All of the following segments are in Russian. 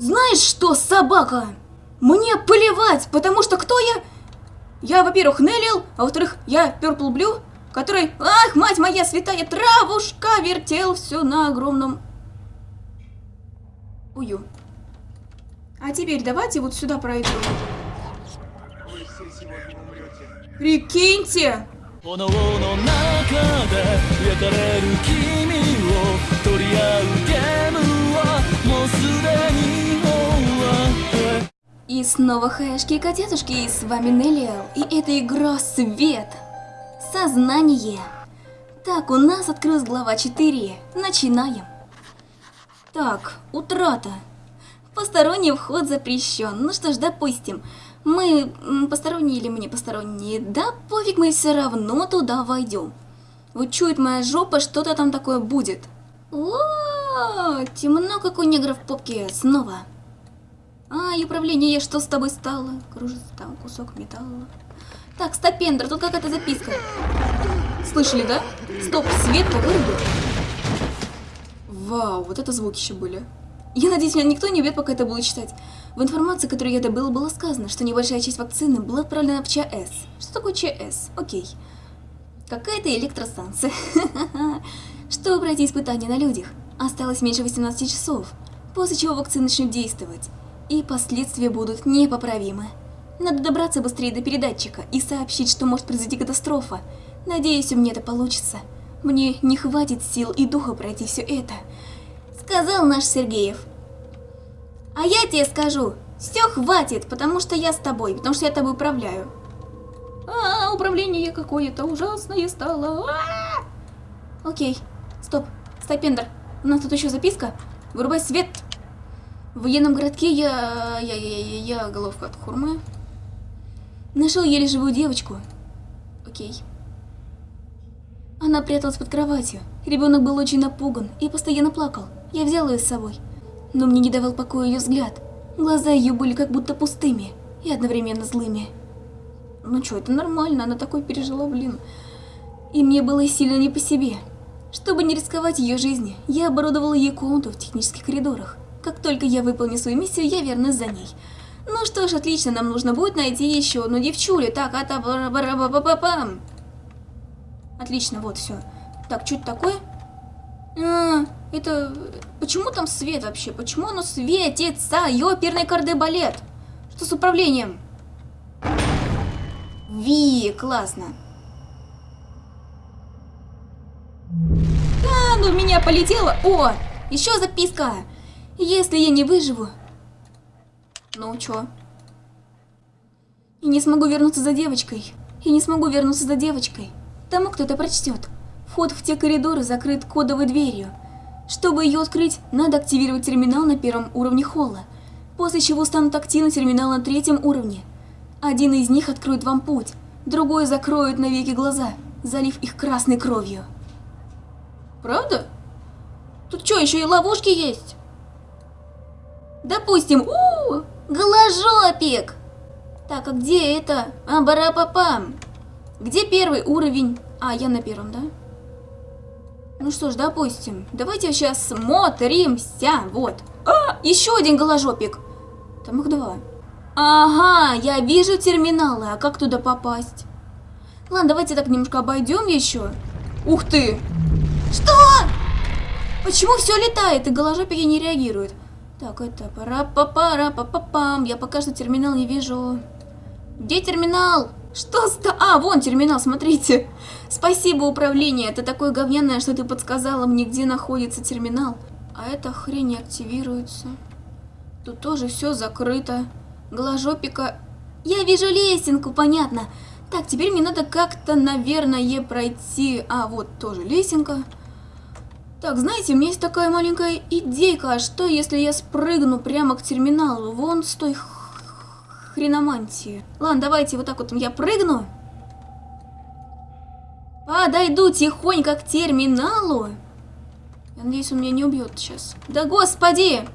Знаешь что, собака? Мне плевать, потому что кто я? Я, во-первых, Неллил, а во-вторых, я Purple Blue, который, ах, мать моя святая травушка, вертел все на огромном... Ую. А теперь давайте вот сюда пройдем. Прикиньте! И снова хаешки и котятушки, и с вами Неллиэл, и это игра Свет. Сознание. Так, у нас открылась глава 4. Начинаем. Так, утрата. Посторонний вход запрещен. Ну что ж, допустим. Мы посторонние или мы не посторонние? Да пофиг, мы все равно туда войдем. Вот чует моя жопа, что-то там такое будет. О, темно, как у негров в попке. Снова. А, и управление, что с тобой стало? Кружится там кусок металла. Так, стопендер, тут какая-то записка. Слышали, да? Стоп, свет-то вырубил. Вау, вот это звуки еще были. Я надеюсь, меня никто не убьет, пока это буду читать. В информации, которую я добыла, было сказано, что небольшая часть вакцины была отправлена в ЧС. Что такое ЧС? Окей. Какая-то электростанция. Чтобы пройти испытания на людях, осталось меньше 18 часов, после чего вакцина начнет действовать, и последствия будут непоправимы. Надо добраться быстрее до передатчика и сообщить, что может произойти катастрофа. Надеюсь, у меня это получится. Мне не хватит сил и духа пройти все это. Сказал наш Сергеев. А я тебе скажу, все хватит, потому что я с тобой, потому что я тобой управляю. А, управление какое-то ужасное стало. А -а -а! Окей, стоп, стопендер, у нас тут еще записка. Вырубай свет. В военном городке я... я... я... я, я головка от хурмы. Нашел еле живую девочку. Окей. Она пряталась под кроватью. Ребенок был очень напуган и постоянно плакал. Я взял ее с собой но мне не давал покоя ее взгляд. Глаза ее были как будто пустыми и одновременно злыми. Ну что, это нормально, она такой пережила, блин. И мне было сильно не по себе. Чтобы не рисковать ее жизнью, я оборудовала ей комнату в технических коридорах. Как только я выполню свою миссию, я вернусь за ней. Ну что ж, отлично, нам нужно будет найти еще одну девчулю. Так, а пам Отлично, вот все. Так, что это такое? А, это... Почему там свет вообще? Почему оно светится? Ёперный кардебалет. Что с управлением? Ви, классно. Ну в меня полетело. О, еще записка. Если я не выживу... Ну, чё? И не смогу вернуться за девочкой. И не смогу вернуться за девочкой. Тому кто-то прочтет. Вход в те коридоры закрыт кодовой дверью. Чтобы ее открыть, надо активировать терминал на первом уровне холла, после чего станут активны терминал на третьем уровне. Один из них откроет вам путь, другой закроет навеки глаза, залив их красной кровью. Правда? Тут что, еще и ловушки есть? Допустим, у, -у, -у голожопик! Так, а где это? А, барапапам. Где первый уровень? А, я на первом, да? Ну что ж, допустим. Давайте сейчас смотримся. Вот. А, еще один голожопик. Там их два. Ага, я вижу терминалы. А как туда попасть? Ладно, давайте так немножко обойдем еще. Ух ты! Что? Почему все летает и голожопики не реагируют? Так, это пара па пара па па пам Я пока что терминал не вижу. Где терминал? Что ста... А, вон терминал, смотрите. Спасибо, управление. Это такое говняное, что ты подсказала мне, где находится терминал. А эта хрень не активируется. Тут тоже все закрыто. Голожопика... Я вижу лесенку, понятно. Так, теперь мне надо как-то, наверное, пройти... А, вот тоже лесенка. Так, знаете, у меня есть такая маленькая идейка. А что, если я спрыгну прямо к терминалу? Вон с той хреномантии. Ладно, давайте вот так вот я прыгну. Подойду тихонько к терминалу. Я надеюсь, он меня не убьет сейчас. Да господи!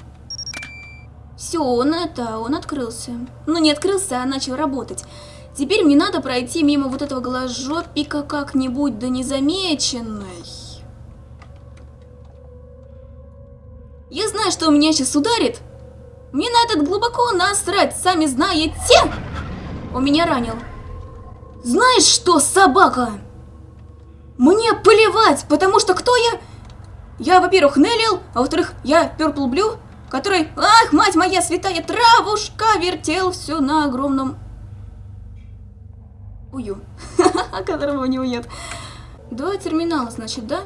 Все, он это, он открылся. Ну, не открылся, а начал работать. Теперь мне надо пройти мимо вот этого голожопика как-нибудь, да незамеченной. Я знаю, что у меня сейчас ударит. Мне на этот глубоко насрать, сами знаете. Он меня ранил. Знаешь что, собака? Мне плевать, потому что кто я? Я, во-первых, Неллил, а во-вторых, я Purple Blue, который, ах, мать моя святая травушка, вертел все на огромном ую, которого у него нет. Два терминала, значит, да?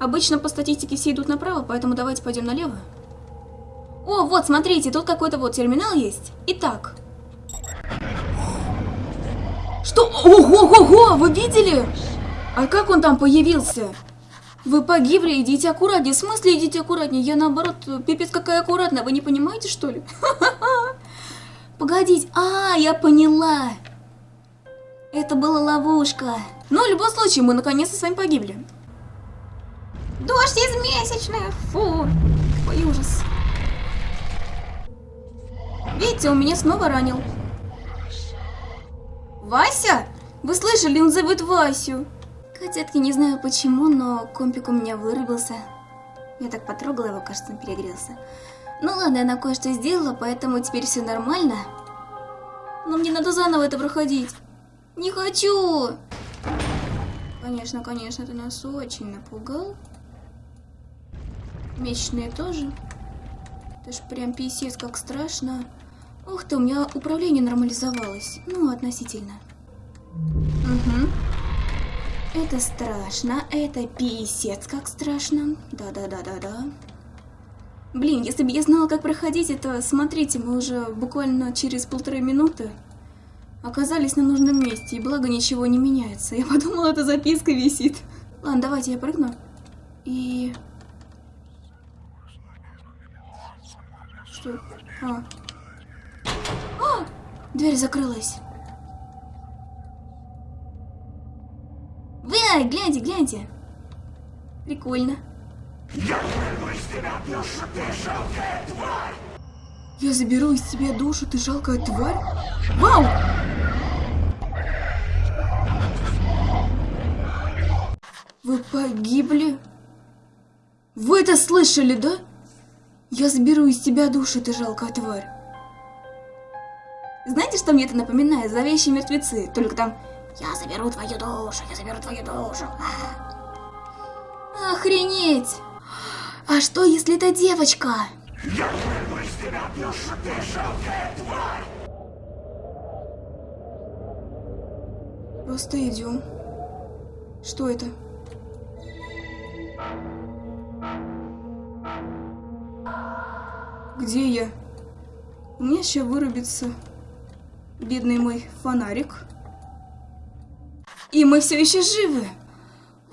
Обычно по статистике все идут направо, поэтому давайте пойдем налево. О, вот, смотрите, тут какой-то вот терминал есть. Итак. Что? Ого-го-го, вы видели? А как он там появился? Вы погибли, идите аккуратнее. В смысле идите аккуратнее? Я наоборот, пипец какая аккуратная. Вы не понимаете, что ли? Погодите. А, я поняла. Это была ловушка. Но в любом случае, мы наконец-то с вами погибли. Дождь из месячных. Фу. Какой ужас. Видите, он меня снова ранил. Вася? Вы слышали, он зовет Васю. Котятки, не знаю почему, но компик у меня вырубился. Я так потрогала его, кажется, он перегрелся. Ну ладно, я на кое-что сделала, поэтому теперь все нормально. Но мне надо заново это проходить. Не хочу! Конечно, конечно, ты нас очень напугал. Месячные тоже. Это ж прям писец, как страшно. Ух ты, у меня управление нормализовалось. Ну, относительно. Угу. Это страшно, это писец, как страшно. Да-да-да-да-да. Блин, если бы я знала, как проходить это, смотрите, мы уже буквально через полторы минуты оказались на нужном месте, и благо ничего не меняется. Я подумала, это записка висит. Ладно, давайте я прыгну. И... Что? А. а! Дверь закрылась. Вы, гляньте, гляньте. Прикольно. Я! Я заберу из тебя душу, ты жалкая тварь? Вау! Вы погибли? Вы это слышали, да? Я заберу из тебя душу, ты жалкая тварь. Знаете, что мне это напоминает? Зловещие мертвецы. Только там «Я заберу твою душу, я заберу твою душу». А. Охренеть! А что, если это девочка? Я вырву из тебя душу, ты жалкая тварь! Просто идем. Что это? Где я? Меня сейчас вырубится бедный мой фонарик. И мы все еще живы.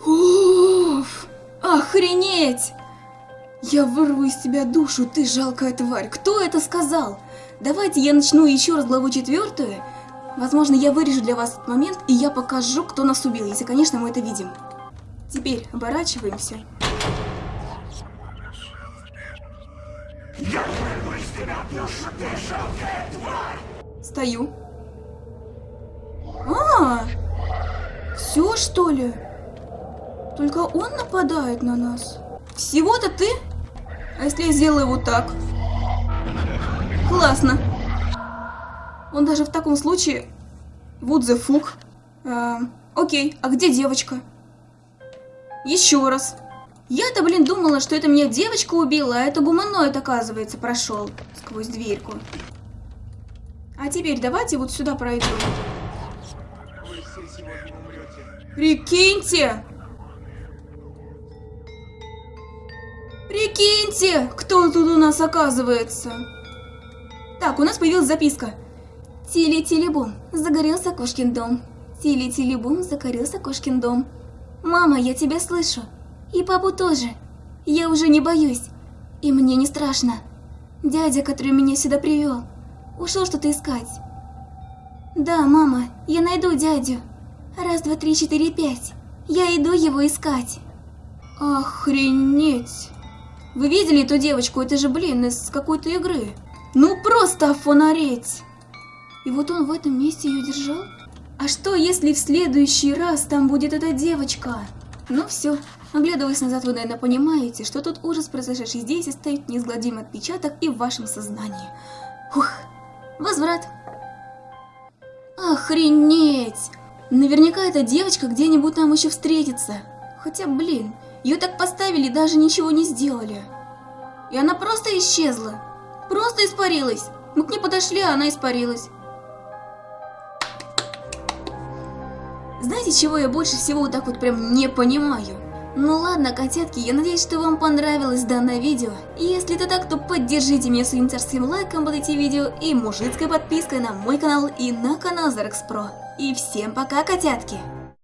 Уф, охренеть! Я вырву из тебя душу, ты жалкая тварь. Кто это сказал? Давайте я начну еще раз главу четвертую. Возможно, я вырежу для вас этот момент, и я покажу, кто нас убил, если, конечно, мы это видим. Теперь оборачиваемся. Я вырву из тебя душу, ты жалкая тварь! Стою. А, все что ли? Только он нападает на нас. Всего-то ты? А если я сделаю вот так? Классно. Он даже в таком случае... Вот the fuck. А, окей, а где девочка? Еще раз. Я-то, блин, думала, что это меня девочка убила, а это гуманоид, оказывается, прошел сквозь дверьку. А теперь давайте вот сюда пройдем. Прикиньте! Прикиньте, кто тут у нас оказывается. Так, у нас появилась записка. Тили-тили-бум, загорелся кошкин дом. Тили-тили-бум, загорелся кошкин дом. Мама, я тебя слышу. И папу тоже. Я уже не боюсь. И мне не страшно. Дядя, который меня сюда привел, ушел что-то искать. Да, мама, я найду дядю. Раз, два, три, четыре, пять. Я иду его искать. Охренеть. Вы видели эту девочку? Это же, блин, из какой-то игры. Ну просто офонареть. И вот он в этом месте ее держал? А что, если в следующий раз там будет эта девочка? Ну все, Оглядываясь назад, вы, наверное, понимаете, что тот ужас, произошедший здесь, оставит неизгладимый отпечаток и в вашем сознании. Ух, возврат. Охренеть! Наверняка эта девочка где-нибудь там еще встретится. Хотя, блин, ее так поставили, даже ничего не сделали. И она просто исчезла. Просто испарилась. Мы к ней подошли, а она испарилась. Знаете, чего я больше всего вот так вот прям не понимаю? Ну ладно, котятки, я надеюсь, что вам понравилось данное видео. Если это так, то поддержите меня своим царским лайком под эти видео и мужицкой подпиской на мой канал и на канал Зарекс Про. И всем пока, котятки!